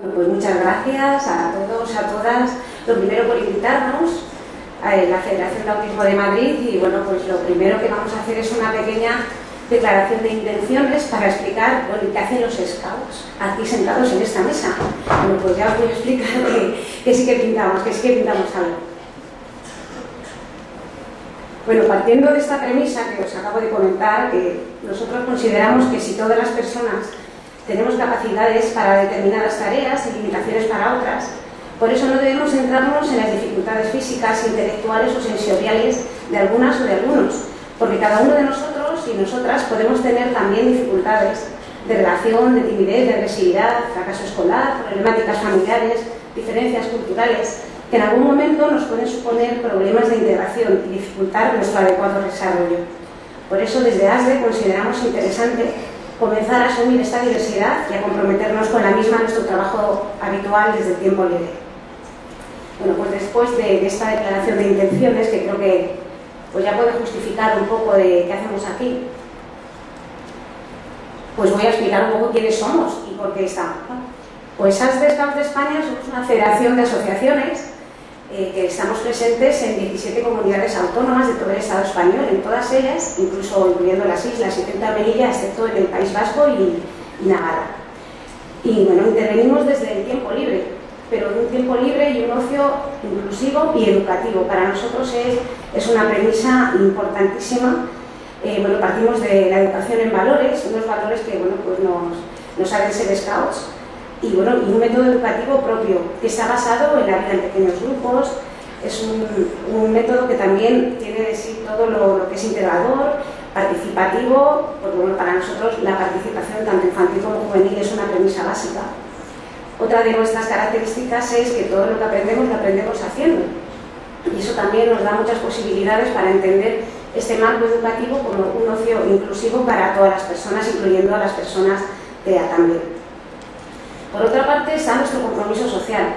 Pues muchas gracias a todos, a todas. Lo primero por invitarnos a la Federación de Autismo de Madrid y bueno, pues lo primero que vamos a hacer es una pequeña declaración de intenciones para explicar bueno, qué hacen los scouts aquí sentados en esta mesa. Bueno, pues ya os voy a explicar que, sí que pintamos, que sí que pintamos algo. Bueno, partiendo de esta premisa que os acabo de comentar, que nosotros consideramos que si todas las personas tenemos capacidades para determinadas tareas y limitaciones para otras. Por eso no debemos centrarnos en las dificultades físicas, intelectuales o sensoriales de algunas o de algunos, porque cada uno de nosotros y nosotras podemos tener también dificultades de relación, de timidez, de agresividad, fracaso escolar, problemáticas familiares, diferencias culturales, que en algún momento nos pueden suponer problemas de integración y dificultar nuestro adecuado desarrollo. Por eso desde ASDE consideramos interesante comenzar a asumir esta diversidad y a comprometernos con la misma en nuestro trabajo habitual desde el tiempo libre. Bueno, pues después de, esta declaración de intenciones, que creo que pues ya puede justificar un poco de qué hacemos aquí, pues voy a explicar un poco quiénes somos y por qué estamos. Pues AS de Scouts de España somos una federación de asociaciones eh, que estamos presentes en 17 comunidades autónomas de todo el Estado español, en todas ellas, incluso incluyendo las islas y Ceuta excepto en el País Vasco y, Navarra. Y bueno, intervenimos desde el tiempo libre, pero un tiempo libre y un ocio inclusivo y educativo. Para nosotros es, es una premisa importantísima. Eh, bueno, partimos de la educación en valores, unos valores que bueno, pues nos, nos hacen ser scouts, y, bueno, y un método educativo propio que está basado en la vida en pequeños grupos, es un, método que también tiene de sí todo lo, que es integrador, participativo, porque bueno, para nosotros la participación tanto infantil como juvenil es una premisa básica. Otra de nuestras características es que todo lo que aprendemos lo aprendemos haciendo. Y eso también nos da muchas posibilidades para entender este marco educativo como un ocio inclusivo para todas las personas, incluyendo a las personas TEA también. Por otra parte está nuestro compromiso social.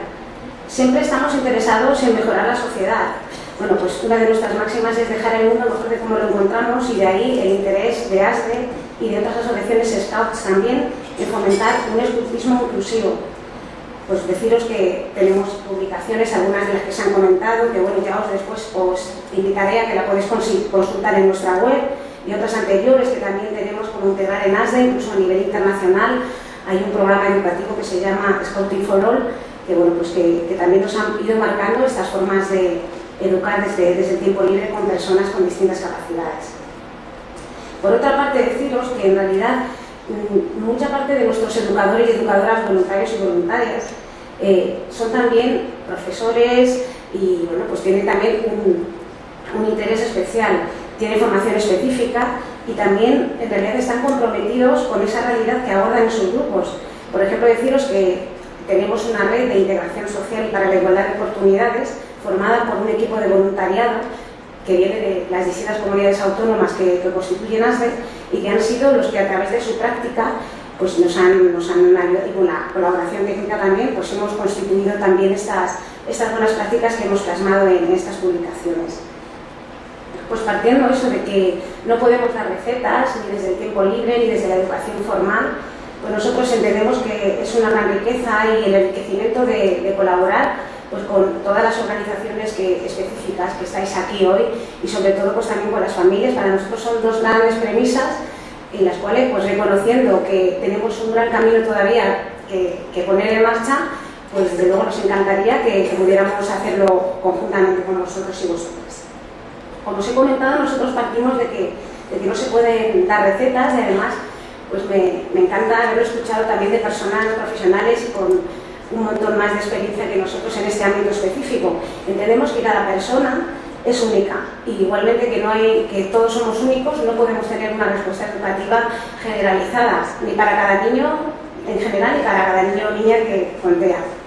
Siempre estamos interesados en mejorar la sociedad. Bueno, pues una de nuestras máximas es dejar el mundo mejor de como lo encontramos y de ahí el interés de ASDE y de otras asociaciones Scouts también en fomentar un escultismo inclusivo. Pues deciros que tenemos publicaciones, algunas de las que se han comentado, que bueno, ya os después os indicaré a que la podéis consultar en nuestra web y otras anteriores que también tenemos como integrar en ASDE, incluso a nivel internacional, hay un programa educativo que se llama Scouting for All, que, bueno, pues que, también nos han ido marcando estas formas de educar desde, desde el tiempo libre con personas con distintas capacidades. Por otra parte, deciros que en realidad mm, mucha parte de nuestros educadores y educadoras voluntarios y voluntarias eh, son también profesores y bueno, pues tienen también un, un interés especial, tienen formación específica y también en realidad están comprometidos con esa realidad que abordan en sus grupos. Por ejemplo, deciros que tenemos una red de integración social para la igualdad de oportunidades formada por un equipo de voluntariado que viene de las distintas comunidades autónomas que, constituyen ASDE y que han sido los que a través de su práctica pues nos han, nos han ayudado y con la colaboración técnica también pues hemos constituido también estas, estas buenas prácticas que hemos plasmado en estas publicaciones pues partiendo eso de que no podemos dar recetas ni desde el tiempo libre ni desde la educación formal, pues nosotros entendemos que es una gran riqueza y el enriquecimiento de, colaborar pues con todas las organizaciones que, específicas que estáis aquí hoy y sobre todo pues también con las familias. Para nosotros son dos grandes premisas en las cuales pues reconociendo que tenemos un gran camino todavía que, poner en marcha, pues desde luego nos encantaría que, pudiéramos hacerlo conjuntamente con vosotros y vosotras. Como os he comentado, nosotros partimos de que, no se pueden dar recetas y además pues me, encanta haberlo escuchado también de personas profesionales con un montón más de experiencia que nosotros en este ámbito específico. Entendemos que cada persona es única y igualmente que no hay que todos somos únicos no podemos tener una respuesta educativa generalizada ni para cada niño en general ni para cada niño o niña que contea.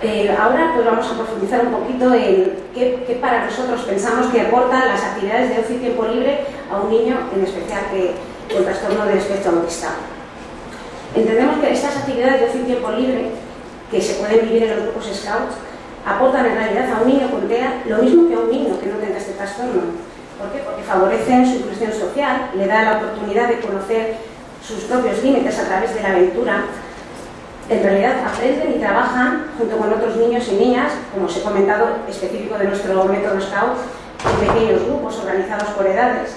Ahora pues vamos a profundizar un poquito en qué, para nosotros pensamos que aportan las actividades de ocio y tiempo libre a un niño, en especial que, con trastorno del espectro autista. Entendemos que estas actividades de ocio y tiempo libre, que se pueden vivir en los grupos Scouts, aportan en realidad a un niño con TEA lo mismo que a un niño que no tenga este trastorno. ¿Por qué? Porque favorecen su inclusión social, le da la oportunidad de conocer sus propios límites a través de la aventura, en realidad aprenden y trabajan junto con otros niños y niñas, como os he comentado, específico de nuestro método Scout, en pequeños grupos organizados por edades.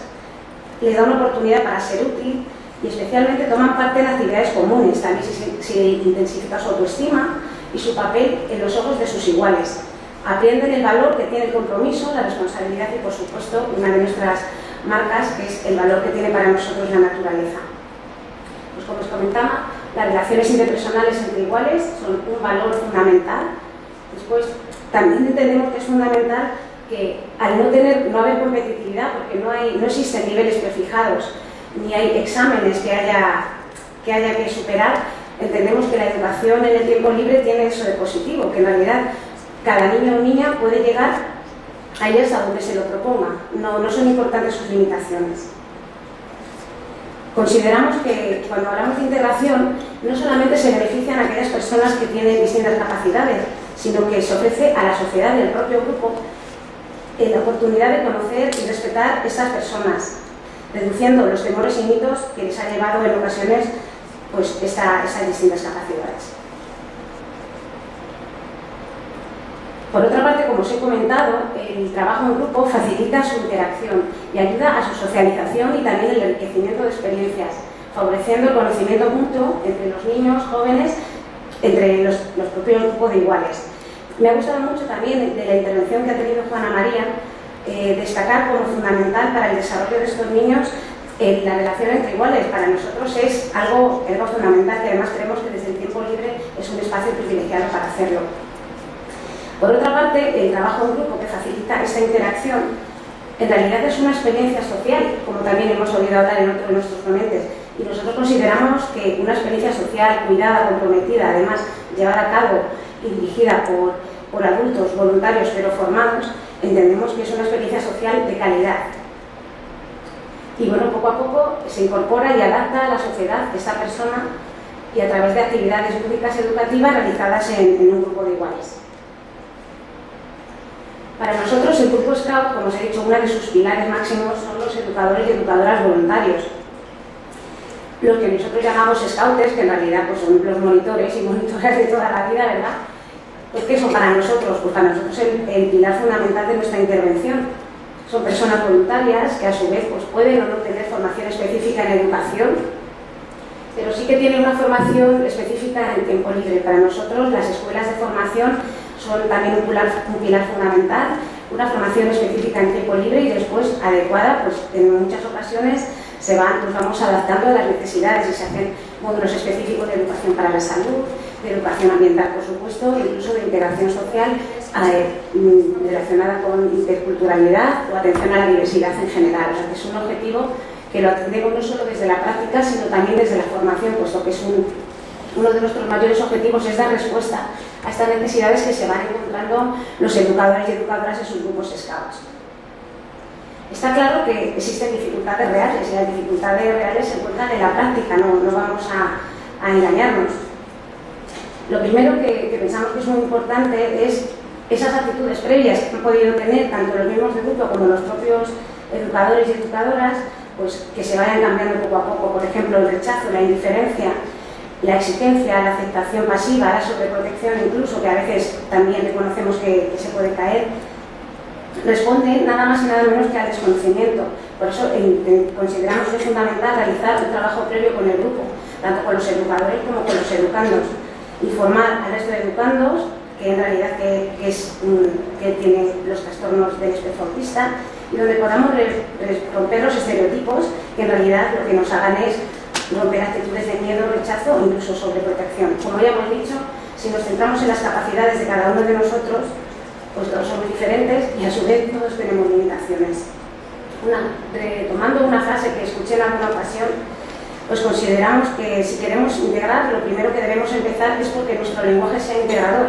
Les da una oportunidad para ser útil y especialmente toman parte en actividades comunes, también se, intensifica su autoestima y su papel en los ojos de sus iguales. Aprenden el valor que tiene el compromiso, la responsabilidad y, por supuesto, una de nuestras marcas, que es el valor que tiene para nosotros la naturaleza. Pues como os comentaba, las relaciones interpersonales entre iguales son un valor fundamental. Después, también entendemos que es fundamental que al no tener, no haber competitividad, porque no, hay, no existen niveles prefijados, ni hay exámenes que haya, que superar, entendemos que la educación en el tiempo libre tiene eso de positivo, que en realidad cada niño o niña puede llegar a ellas a donde se lo proponga, no son importantes sus limitaciones. Consideramos que cuando hablamos de integración no solamente se benefician a aquellas personas que tienen distintas capacidades, sino que se ofrece a la sociedad y al propio grupo la oportunidad de conocer y respetar a estas personas, reduciendo los temores y mitos que les ha llevado en ocasiones pues, estas distintas capacidades. Por otra parte, como os he comentado, el trabajo en grupo facilita su interacción y ayuda a su socialización y también el enriquecimiento de experiencias, favoreciendo el conocimiento mutuo entre los niños, jóvenes, entre los, propios grupos de iguales. Me ha gustado mucho también de la intervención que ha tenido Juana María, eh, destacar como fundamental para el desarrollo de estos niños eh, la relación entre iguales. Para nosotros es algo, algo fundamental que además creemos que desde el tiempo libre es un espacio privilegiado para hacerlo. Por otra parte, el trabajo en grupo que facilita esta interacción en realidad es una experiencia social, como también hemos oído hablar en otro de nuestros ponentes, y nosotros consideramos que una experiencia social cuidada, comprometida, además llevada a cabo y dirigida por, adultos voluntarios pero formados, entendemos que es una experiencia social de calidad. Y bueno, poco a poco se incorpora y adapta a la sociedad esta persona y a través de actividades públicas educativas realizadas en un grupo de iguales. Para nosotros el Grupo Scout, como os he dicho, uno de sus pilares máximos son los educadores y educadoras voluntarios. Lo que nosotros llamamos scouters, que en realidad pues, son los monitores y monitoras de toda la vida, ¿verdad? Pues ¿qué son para nosotros? Pues para nosotros el, el pilar fundamental de nuestra intervención. Son personas voluntarias que a su vez pues, pueden o no tener formación específica en educación, pero sí que tienen una formación específica en tiempo libre. Para nosotros las escuelas de formación son también un pilar, fundamental, una formación específica en tiempo libre y después adecuada, pues en muchas ocasiones se van, nos vamos adaptando a las necesidades y se hacen módulos específicos de educación para la salud, de educación ambiental, por supuesto, incluso de integración social eh, mm, relacionada con interculturalidad o atención a la diversidad en general. O sea, que es un objetivo que lo atendemos no solo desde la práctica, sino también desde la formación, puesto que es uno de nuestros mayores objetivos es dar respuesta a estas necesidades que se van encontrando los educadores y educadoras en sus grupos scouts. Está claro que existen dificultades reales y las dificultades reales se encuentran en la práctica, no, no vamos a, engañarnos. Lo primero que, pensamos que es muy importante es esas actitudes previas que han podido tener tanto los miembros del grupo como los propios educadores y educadoras, pues que se vayan cambiando poco a poco. Por ejemplo, el rechazo, la indiferencia, la exigencia, la aceptación pasiva, la sobreprotección incluso, que a veces también reconocemos que, se puede caer, responde nada más y nada menos que al desconocimiento. Por eso consideramos que es fundamental realizar un trabajo previo con el grupo, tanto con los educadores como con los educandos. Informar al resto de educandos, que en realidad que, es, que tiene los trastornos del espectro autista, y donde podamos romper los estereotipos que en realidad lo que nos hagan es romper actitudes de miedo, rechazo o incluso sobreprotección. Como ya hemos dicho, si nos centramos en las capacidades de cada uno de nosotros, pues todos somos diferentes y a su vez todos tenemos limitaciones. Una, retomando una frase que escuché en alguna ocasión, pues consideramos que si queremos integrar, lo primero que debemos empezar es porque nuestro lenguaje sea integrador.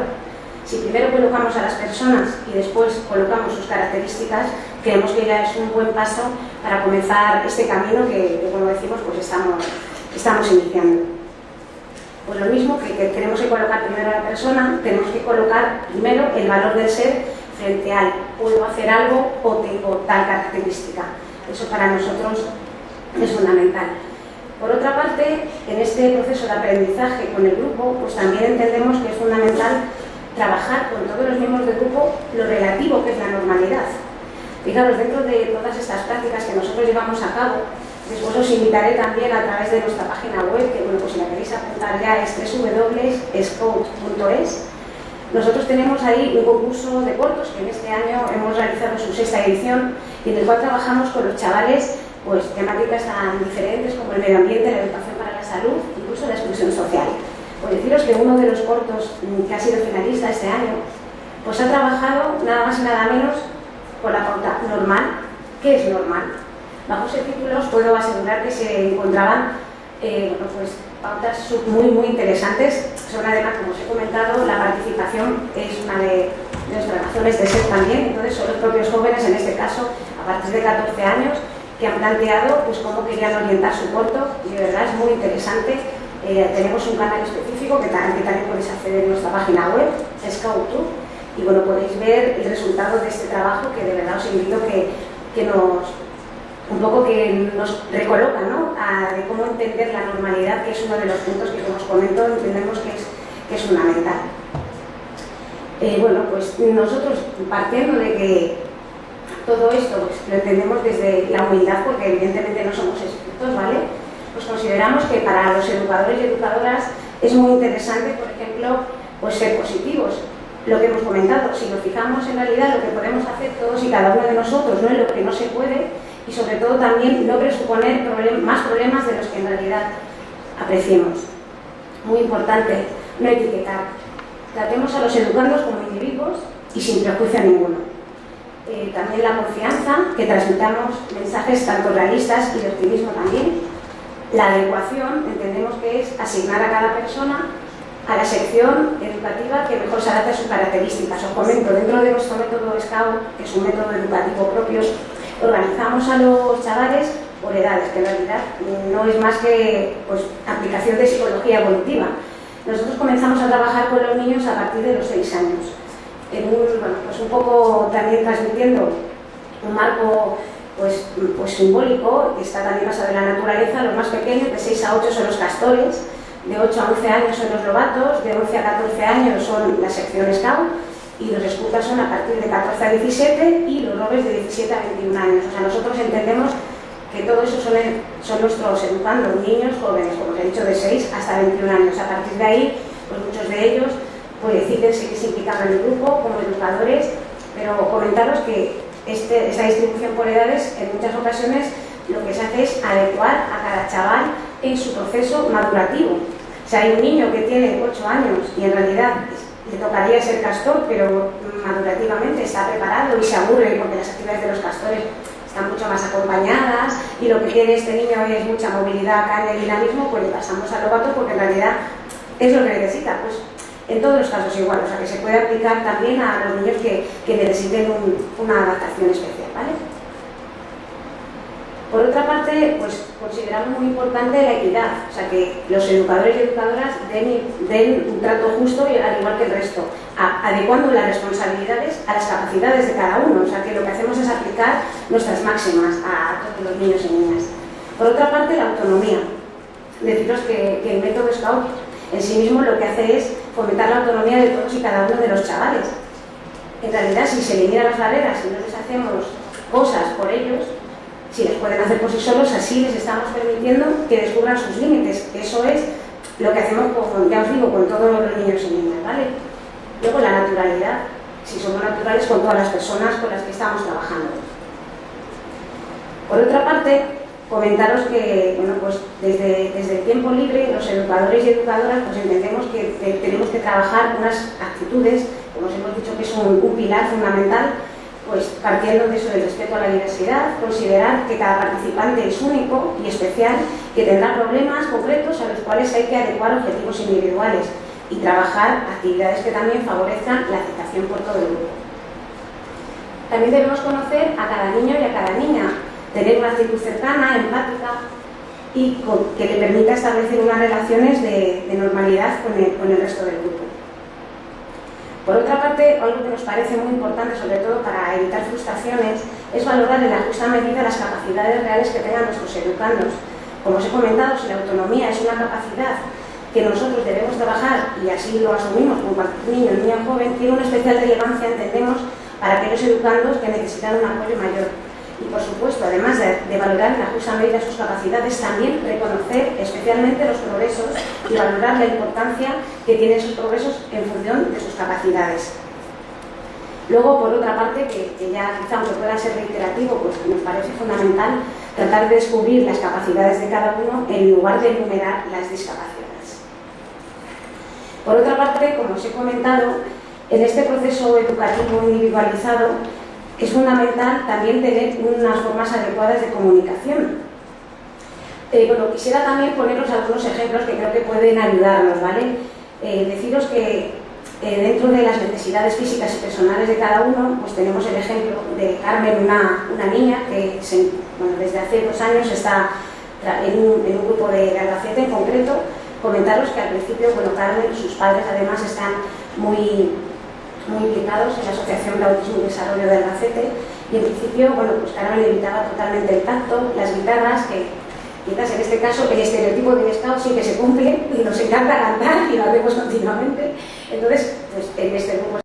Si primero colocamos a las personas y después colocamos sus características, creemos que ya es un buen paso para comenzar este camino que, como decimos, pues estamos estamos iniciando. Pues lo mismo que, tenemos que colocar primero a la persona, tenemos que colocar primero el valor del ser frente al puedo hacer algo o tengo tal característica. Eso para nosotros es fundamental. Por otra parte, en este proceso de aprendizaje con el grupo, pues también entendemos que es fundamental trabajar con todos los miembros del grupo lo relativo que es la normalidad. Fijaros, dentro de todas estas prácticas que nosotros llevamos a cabo, después os invitaré también a través de nuestra página web, que bueno, pues si la queréis apuntar ya es www.scout.es. Nosotros tenemos ahí un concurso de cortos que en este año hemos realizado su sexta edición y en el cual trabajamos con los chavales pues, temáticas tan diferentes como el medio ambiente, la educación para la salud, incluso la exclusión social. Pues deciros que uno de los cortos mm, que ha sido finalista este año, pues ha trabajado nada más y nada menos con la pauta normal. ¿Qué es normal? Bajo ese título os puedo asegurar que se encontraban eh, pues, pautas muy, muy interesantes. Son además, como os he comentado, la participación es una de, nuestras razones de ser también. Entonces son los propios jóvenes, en este caso, a partir de 14 años, que han planteado pues, cómo querían orientar su corto y de verdad es muy interesante. Eh, tenemos un canal específico que, también podéis acceder en nuestra página web, Scout2, y bueno, podéis ver el resultado de este trabajo que de verdad os invito que, que nos un poco que nos recoloca ¿no? a, de cómo entender la normalidad, que es uno de los puntos que, como os comento, entendemos que es, que es fundamental. Eh, bueno, pues nosotros, partiendo de que todo esto pues, lo entendemos desde la humildad, porque evidentemente no somos expertos, ¿vale? Pues consideramos que para los educadores y educadoras es muy interesante, por ejemplo, pues ser positivos. Lo que hemos comentado, si nos fijamos en realidad lo que podemos hacer todos y cada uno de nosotros, no es lo que no se puede, y sobre todo también no presuponer más problemas de los que en realidad apreciemos. Muy importante, no etiquetar. Tratemos a los educandos como individuos y sin prejuicio ninguno. Eh, también la confianza, que transmitamos mensajes tanto realistas y de optimismo también. La adecuación, entendemos que es asignar a cada persona a la sección educativa que mejor se adapte a sus características. Os comento, dentro de nuestro método SCAUT, que es un método educativo propio, organizamos a los chavales por edades, que en realidad no es más que pues, aplicación de psicología evolutiva. Nosotros comenzamos a trabajar con los niños a partir de los 6 años en un, pues un poco también transmitiendo un marco pues, pues simbólico, que está también basado en la naturaleza, los más pequeños, de 6 a 8 son los castores, de 8 a 11 años son los lobatos, de 11 a 14 años son las secciones scout, y los escutas son a partir de 14 a 17 y los robes de 17 a 21 años. O sea, nosotros entendemos que todo eso son, son nuestros educandos, niños, jóvenes, como os he dicho, de 6 hasta 21 años. A partir de ahí, pues muchos de ellos pues decídense que se implican en el grupo como educadores, pero comentaros que este, esta distribución por edades en muchas ocasiones lo que se hace es adecuar a cada chaval en su proceso madurativo. O sea, hay un niño que tiene 8 años y en realidad le tocaría ser castor, pero madurativamente está preparado y se aburre porque las actividades de los castores están mucho más acompañadas y lo que quiere este niño es mucha movilidad, carne, dinamismo, pues le pasamos al lobato porque en realidad es lo que necesita. Pues en todos los casos igual, o sea que se puede aplicar también a los niños que, necesiten una adaptación especial, ¿vale? Por otra parte, pues consideramos muy importante la equidad, o sea que los educadores y educadoras den, un trato justo al igual que el resto, adecuando las responsabilidades a las capacidades de cada uno, o sea que lo que hacemos es aplicar nuestras máximas a todos los niños y niñas. Por otra parte, la autonomía. Deciros que, el método Scout en sí mismo lo que hace es fomentar la autonomía de todos y cada uno de los chavales. En realidad, si se eliminan las barreras y no les hacemos cosas por ellos, si les pueden hacer por sí solos, así les estamos permitiendo que descubran sus límites. Eso es lo que hacemos, con, ya os digo, con todos los niños y niñas, ¿vale? Luego la naturalidad, si somos naturales con todas las personas con las que estamos trabajando. Por otra parte, comentaros que bueno, pues desde, desde, el tiempo libre los educadores y educadoras pues entendemos que, tenemos que trabajar unas actitudes, como os hemos dicho que es un, pilar fundamental, pues partiendo de eso del respeto a la diversidad, considerar que cada participante es único y especial, que tendrá problemas concretos a los cuales hay que adecuar objetivos individuales y trabajar actividades que también favorezcan la aceptación por todo el grupo. También debemos conocer a cada niño y a cada niña, tener una actitud cercana, empática y que le permita establecer unas relaciones de, normalidad con el, con el, resto del grupo. Por otra parte, algo que nos parece muy importante, sobre todo para evitar frustraciones, es valorar en la justa medida las capacidades reales que tengan nuestros educandos. como os he comentado, si la autonomía es una capacidad que nosotros debemos trabajar, y así lo asumimos como cualquier niño niña joven, tiene una especial relevancia, entendemos, para aquellos educandos que necesitan un apoyo mayor. Y por supuesto, además de, valorar en la justa medida sus capacidades, también reconocer especialmente los progresos y valorar la importancia que tienen esos progresos en función de sus capacidades. Luego, por otra parte, que, que ya quizá aunque pueda ser reiterativo, pues nos parece fundamental tratar de descubrir las capacidades de cada uno en lugar de enumerar las discapacidades. Por otra parte, como os he comentado, en este proceso educativo individualizado es fundamental también tener unas formas adecuadas de comunicación. Eh, bueno, quisiera también poneros algunos ejemplos que creo que pueden ayudarnos, ¿vale? Eh, deciros que eh, dentro de las necesidades físicas y personales de cada uno, pues tenemos el ejemplo de Carmen, una, niña que desde hace dos años está en un, grupo de, Albacete en concreto. Comentaros que al principio, bueno, Carmen, sus padres además están muy muy implicados en la Asociación de Autismo y Desarrollo de Albacete y en principio, bueno, pues Carmen evitaba totalmente el tacto, las guitarras, que quizás en este caso el estereotipo de scout sí que se cumple y nos encanta cantar y lo hacemos continuamente. Entonces, pues en este grupo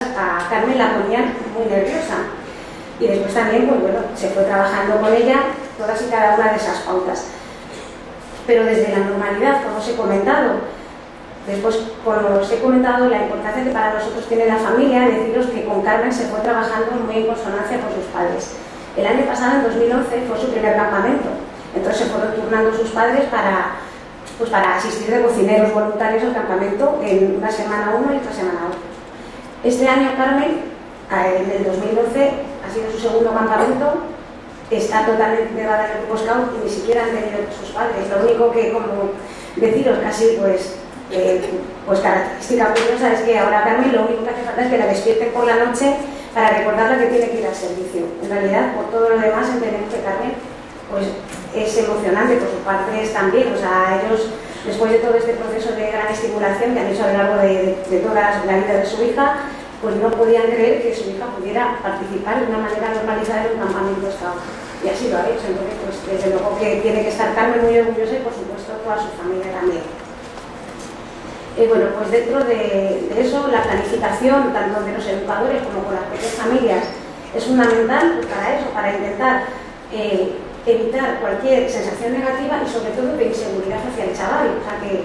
a Carmen la ponían muy nerviosa y después también, pues bueno, se fue trabajando con ella todas y cada una de esas pautas. Pero desde la normalidad, como os he comentado, Después, como os he comentado, la importancia que para nosotros tiene la familia, deciros que con Carmen se fue trabajando muy en consonancia con sus padres. El año pasado, en 2011, fue su primer campamento. Entonces se fueron turnando sus padres para, pues para asistir de cocineros voluntarios al campamento en una semana uno y otra semana otro. Este año Carmen, en el 2012, ha sido su segundo campamento, está totalmente integrada en el grupo y ni siquiera han tenido sus padres. Lo único que, como deciros, casi pues eh, pues característica curiosa es que ahora Carmen lo único que falta es que la despierten por la noche para recordarle que tiene que ir al servicio. En realidad, por todo lo demás, entendemos que Carmen pues, es emocionante, por sus padres también. O sea, ellos, después de todo este proceso de gran estimulación que han hecho a lo largo de, toda la vida de su hija, pues no podían creer que su hija pudiera participar de una manera normalizada en un campamento scout. Y así lo ha hecho. Entonces, pues desde luego que tiene que estar Carmen muy orgullosa y por supuesto toda su familia también. Eh, bueno, pues dentro de, eso, la planificación, tanto de los educadores como con las propias familias, es fundamental para eso, para intentar eh, evitar cualquier sensación negativa y sobre todo de inseguridad hacia el chaval. O sea que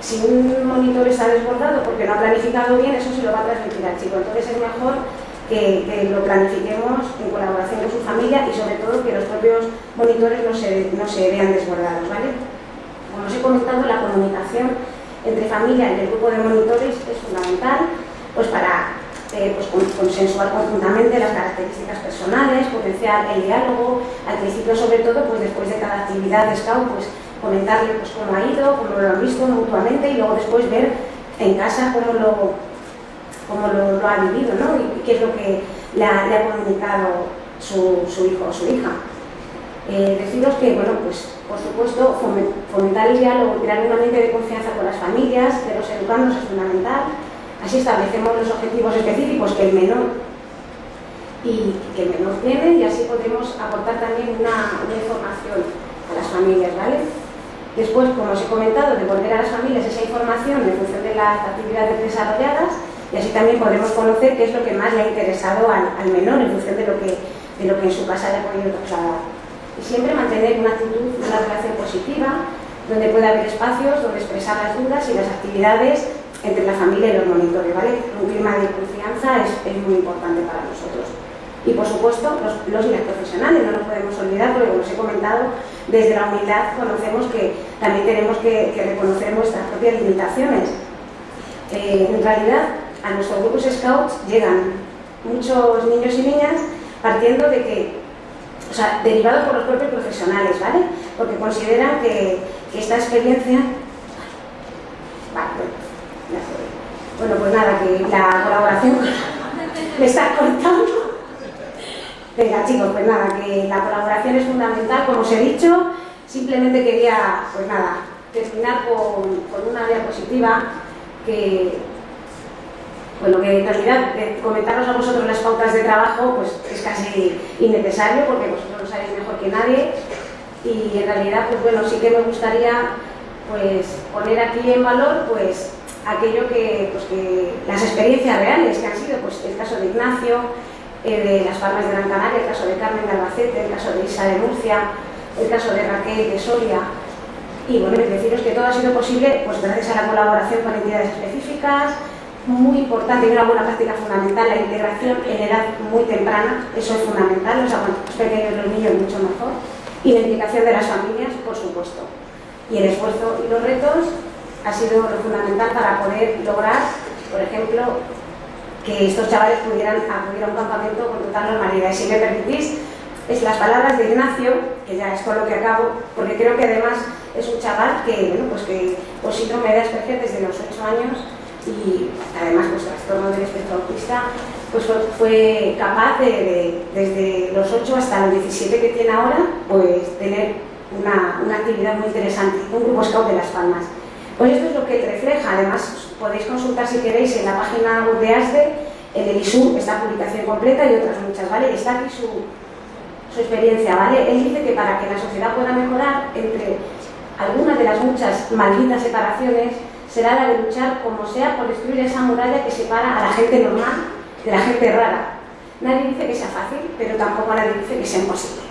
si un monitor está desbordado porque no ha planificado bien, eso se lo va a transmitir al chico. Entonces es mejor que, lo planifiquemos en colaboración con su familia y sobre todo que los propios monitores no se, no se vean desbordados. ¿vale? Como os he comentado, la comunicación entre familia y el grupo de monitores es fundamental pues para eh, pues, consensuar conjuntamente las características personales, potenciar el diálogo, al principio sobre todo pues después de cada actividad de Scout pues comentarle pues cómo ha ido, cómo lo han visto mutuamente y luego después ver en casa cómo lo, cómo lo, ha vivido ¿no? y qué es lo que le ha, comunicado su, su hijo o su hija. Eh, deciros que, bueno, pues por supuesto, fomentar el diálogo, crear un ambiente de confianza con las familias, de los educandos es fundamental. Así establecemos los objetivos específicos que el menor y que el menor tiene y así podremos aportar también una, información a las familias, ¿vale? Después, como os he comentado, devolver a las familias esa información en función de las actividades desarrolladas y así también podremos conocer qué es lo que más le ha interesado al, menor en función de lo que, de lo que en su casa le ha podido trasladar y siempre mantener una actitud, una relación positiva, donde pueda haber espacios donde expresar las dudas y las actividades entre la familia y los monitores, ¿vale? Un clima de confianza es, muy importante para nosotros. Y por supuesto, los, los y profesionales, no nos podemos olvidar, porque como os he comentado, desde la humildad conocemos que también tenemos que, reconocer nuestras propias limitaciones. Eh, en realidad, a nuestros grupos scouts llegan muchos niños y niñas partiendo de que o sea, derivado por los propios profesionales, ¿vale? Porque consideran que, esta experiencia... Vale, bueno, pues nada, que la colaboración... me está cortando. Venga, chicos, pues nada, que la colaboración es fundamental, como os he dicho. Simplemente quería, pues nada, terminar con una diapositiva que, bueno, que en realidad comentaros a vosotros las pautas de trabajo pues es casi innecesario porque vosotros lo sabéis mejor que nadie. Y en realidad, pues bueno, sí que me gustaría pues poner aquí en valor pues aquello que, pues, que las experiencias reales que han sido, pues el caso de Ignacio, eh, de Las Palmas de Gran Canaria, el caso de Carmen de Albacete, el caso de Isa de Murcia, el caso de Raquel de Soria, y bueno, deciros que todo ha sido posible pues gracias a la colaboración con entidades específicas, muy importante y una buena práctica fundamental, la integración en edad muy temprana, eso es fundamental, los más pequeños los niños mucho mejor, y la implicación de las familias, por supuesto. Y el esfuerzo y los retos ha sido lo fundamental para poder lograr, por ejemplo, que estos chavales pudieran acudir a un campamento con total normalidad. Y si me permitís, es las palabras de Ignacio, que ya es con lo que acabo, porque creo que además es un chaval que, bueno, pues que por síndrome de Asperger desde los 8 años y además pues trastorno del espectro autista, pues fue capaz de, desde los 8 hasta los 17 que tiene ahora, pues tener una, una actividad muy interesante, un grupo scout de Las Palmas. Pues esto es lo que refleja, además podéis consultar si queréis en la página web de ASDE, en el ISU, esta publicación completa y otras muchas, ¿vale? Está aquí su, su experiencia, ¿vale? Él dice que para que la sociedad pueda mejorar, entre algunas de las muchas malditas separaciones, será la de luchar como sea por destruir esa muralla que separa a la gente normal de la gente rara. Nadie dice que sea fácil, pero tampoco nadie dice que sea imposible.